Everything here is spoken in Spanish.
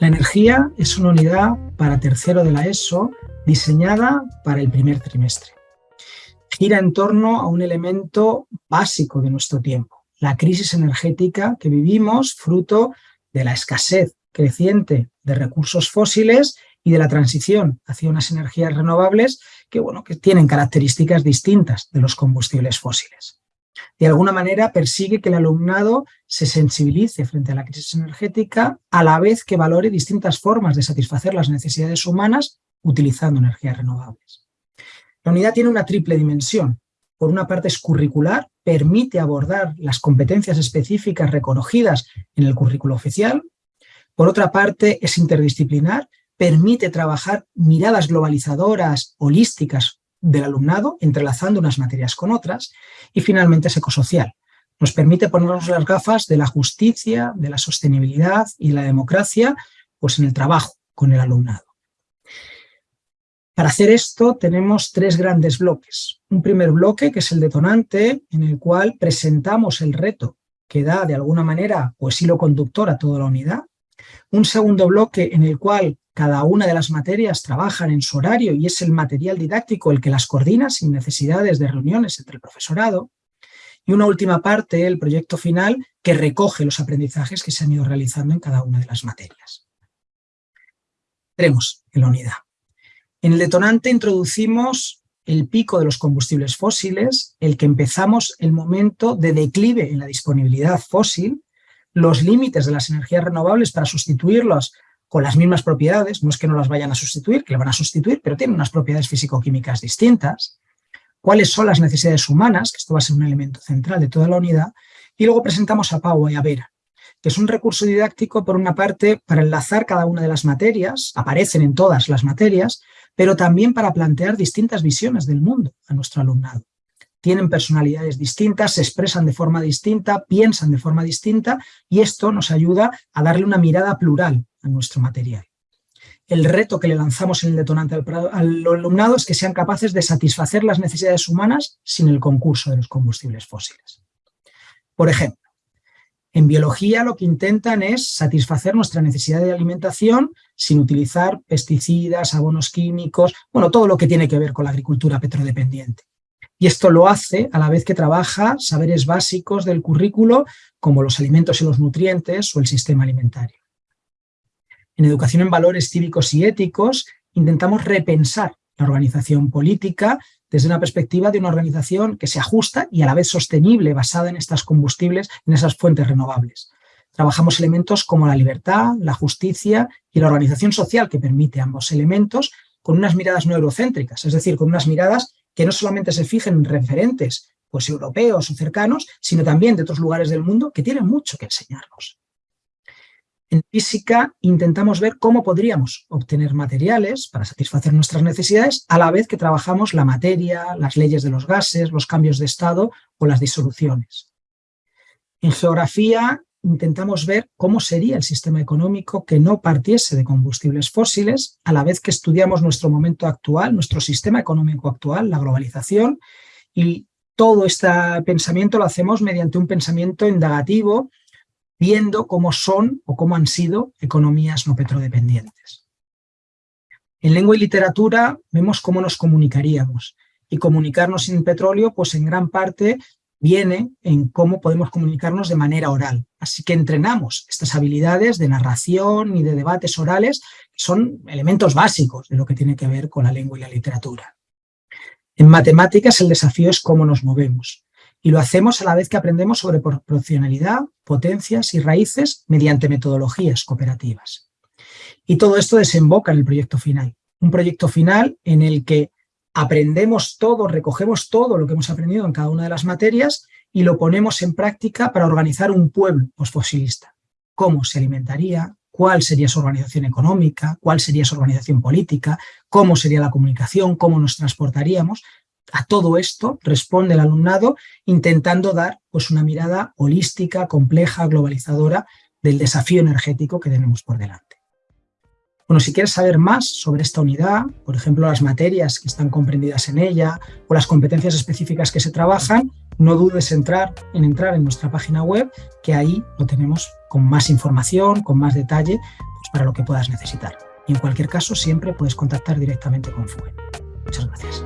Energía es una unidad para tercero de la ESO diseñada para el primer trimestre. Gira en torno a un elemento básico de nuestro tiempo, la crisis energética que vivimos fruto de la escasez creciente de recursos fósiles y de la transición hacia unas energías renovables que, bueno, que tienen características distintas de los combustibles fósiles. De alguna manera persigue que el alumnado se sensibilice frente a la crisis energética a la vez que valore distintas formas de satisfacer las necesidades humanas utilizando energías renovables. La unidad tiene una triple dimensión. Por una parte es curricular, permite abordar las competencias específicas reconocidas en el currículo oficial. Por otra parte es interdisciplinar, permite trabajar miradas globalizadoras, holísticas del alumnado, entrelazando unas materias con otras. Y finalmente es ecosocial. Nos permite ponernos las gafas de la justicia, de la sostenibilidad y la democracia pues en el trabajo con el alumnado. Para hacer esto tenemos tres grandes bloques. Un primer bloque que es el detonante, en el cual presentamos el reto que da de alguna manera pues hilo conductor a toda la unidad. Un segundo bloque en el cual cada una de las materias trabajan en su horario y es el material didáctico el que las coordina sin necesidades de reuniones entre el profesorado. Y una última parte, el proyecto final, que recoge los aprendizajes que se han ido realizando en cada una de las materias. Entremos en la unidad. En el detonante introducimos el pico de los combustibles fósiles, el que empezamos el momento de declive en la disponibilidad fósil, los límites de las energías renovables para sustituirlos con las mismas propiedades, no es que no las vayan a sustituir, que le van a sustituir, pero tienen unas propiedades físico-químicas distintas, cuáles son las necesidades humanas, que esto va a ser un elemento central de toda la unidad, y luego presentamos a Pau y a Vera, que es un recurso didáctico, por una parte, para enlazar cada una de las materias, aparecen en todas las materias, pero también para plantear distintas visiones del mundo a nuestro alumnado. Tienen personalidades distintas, se expresan de forma distinta, piensan de forma distinta y esto nos ayuda a darle una mirada plural nuestro material. El reto que le lanzamos en el detonante al, al alumnado es que sean capaces de satisfacer las necesidades humanas sin el concurso de los combustibles fósiles. Por ejemplo, en biología lo que intentan es satisfacer nuestra necesidad de alimentación sin utilizar pesticidas, abonos químicos, bueno, todo lo que tiene que ver con la agricultura petrodependiente. Y esto lo hace a la vez que trabaja saberes básicos del currículo como los alimentos y los nutrientes o el sistema alimentario. En educación en valores cívicos y éticos intentamos repensar la organización política desde una perspectiva de una organización que se ajusta y a la vez sostenible, basada en estas combustibles, en esas fuentes renovables. Trabajamos elementos como la libertad, la justicia y la organización social que permite ambos elementos con unas miradas no eurocéntricas, es decir, con unas miradas que no solamente se fijen en referentes pues, europeos o cercanos, sino también de otros lugares del mundo que tienen mucho que enseñarnos. En física intentamos ver cómo podríamos obtener materiales para satisfacer nuestras necesidades a la vez que trabajamos la materia, las leyes de los gases, los cambios de estado o las disoluciones. En geografía intentamos ver cómo sería el sistema económico que no partiese de combustibles fósiles, a la vez que estudiamos nuestro momento actual, nuestro sistema económico actual, la globalización, y todo este pensamiento lo hacemos mediante un pensamiento indagativo viendo cómo son o cómo han sido economías no petrodependientes. En lengua y literatura vemos cómo nos comunicaríamos y comunicarnos sin petróleo pues en gran parte viene en cómo podemos comunicarnos de manera oral. Así que entrenamos estas habilidades de narración y de debates orales, que son elementos básicos de lo que tiene que ver con la lengua y la literatura. En matemáticas el desafío es cómo nos movemos y lo hacemos a la vez que aprendemos sobre proporcionalidad, potencias y raíces mediante metodologías cooperativas. Y todo esto desemboca en el proyecto final. Un proyecto final en el que aprendemos todo, recogemos todo lo que hemos aprendido en cada una de las materias y lo ponemos en práctica para organizar un pueblo postfosilista. Cómo se alimentaría, cuál sería su organización económica, cuál sería su organización política, cómo sería la comunicación, cómo nos transportaríamos, a todo esto responde el alumnado intentando dar pues, una mirada holística, compleja, globalizadora del desafío energético que tenemos por delante. Bueno, si quieres saber más sobre esta unidad, por ejemplo, las materias que están comprendidas en ella o las competencias específicas que se trabajan, no dudes entrar, en entrar en nuestra página web, que ahí lo tenemos con más información, con más detalle, pues, para lo que puedas necesitar. Y en cualquier caso, siempre puedes contactar directamente con FUE. Muchas gracias.